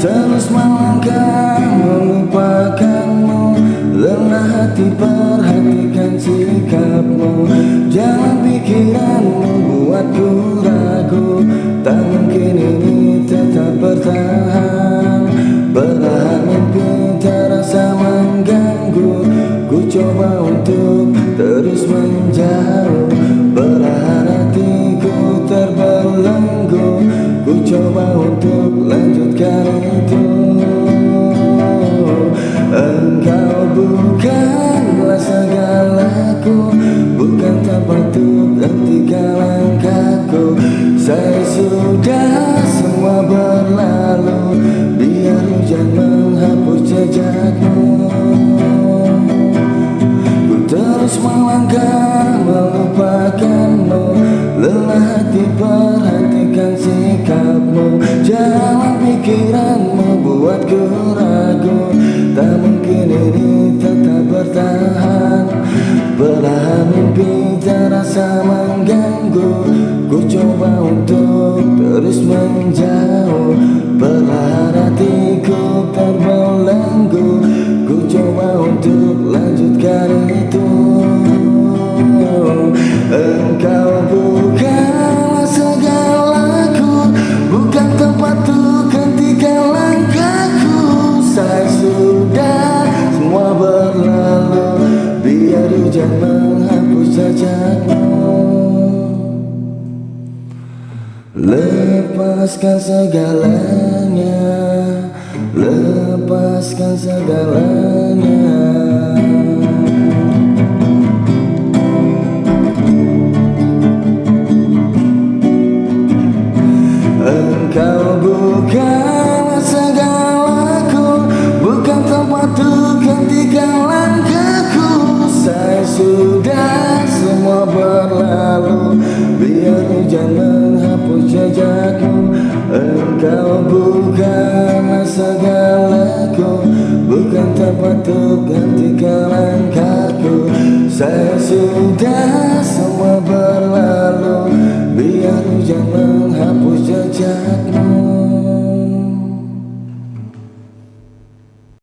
terus melangkah melupakanmu. Lelah hati perhatikan sikapmu. Jalan pikiranmu buatku ragu. Tak mungkin ini tetap bertahan. Belahan mimpi terasa mengganggu. Ku coba untuk terus menjauh. Belahan hatiku terbelenggu. Ku coba untuk lanjutkan itu Engkau bukanlah segalaku Bukan tempat untuk hentikan langkahku Saya sudah semua berlalu Biar hujan menghapus jejakmu Ku terus melangkah melupakanmu. Lelah hati perhatikan sikapmu. Jalan Mungkin ini tetap bertahan. Belahan mimpi terasa mengganggu. Ku coba untuk terus menjauh. Belahan hatiku terbelenggu. Ku coba untuk lanjutkan itu Lepaskan segalanya. Lepaskan segalanya. Engkau bukanlah segalaku Bukan tempat untuk hentikan langkahku. Saya sudah tempat untuk